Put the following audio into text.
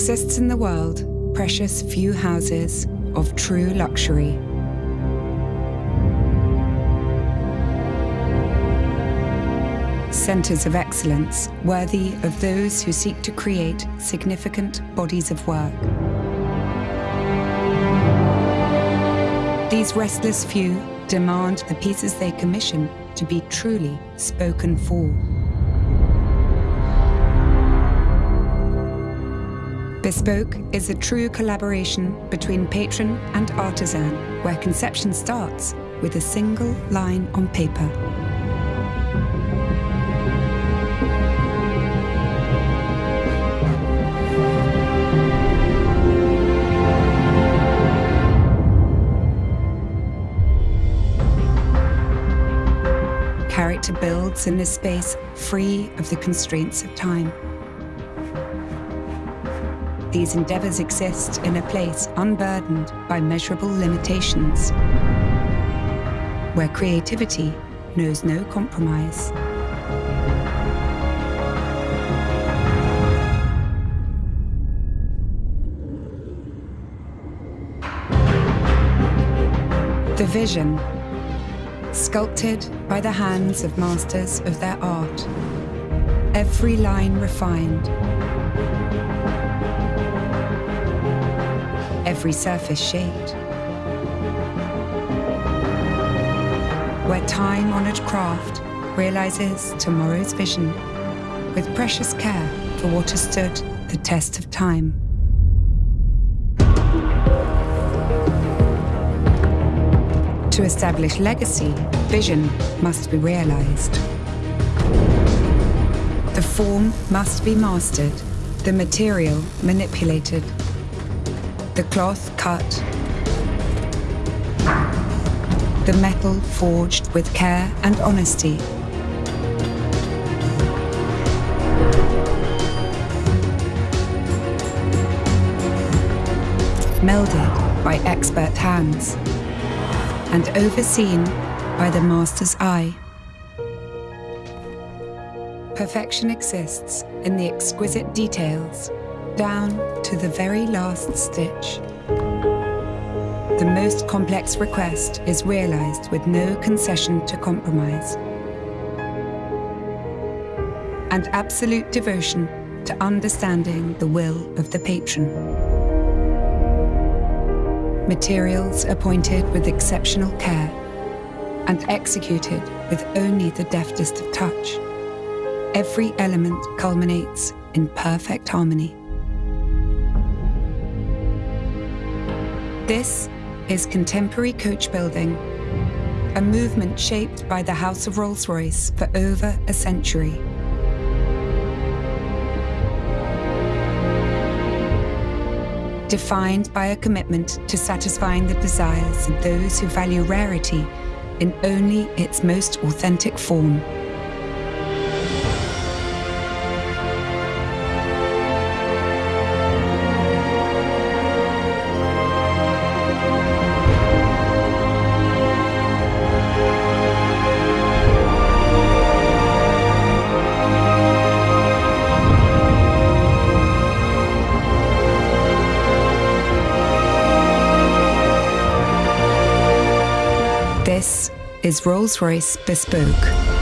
exists in the world precious few houses of true luxury. Centres of excellence worthy of those who seek to create significant bodies of work. These restless few demand the pieces they commission to be truly spoken for. Bespoke is a true collaboration between patron and artisan, where conception starts with a single line on paper. Character builds in a space free of the constraints of time. These endeavours exist in a place unburdened by measurable limitations, where creativity knows no compromise. The vision, sculpted by the hands of masters of their art, every line refined, every surface shaped. Where time-honored craft realizes tomorrow's vision with precious care for what has stood the test of time. To establish legacy, vision must be realized. The form must be mastered, the material manipulated, the cloth cut, the metal forged with care and honesty. Melded by expert hands and overseen by the master's eye. Perfection exists in the exquisite details, down to the very last stitch. The most complex request is realized with no concession to compromise. And absolute devotion to understanding the will of the patron materials appointed with exceptional care and executed with only the deftest of touch. Every element culminates in perfect harmony. This is contemporary coach building, a movement shaped by the House of Rolls-Royce for over a century. defined by a commitment to satisfying the desires of those who value rarity in only its most authentic form. This is Rolls-Royce Bespoke.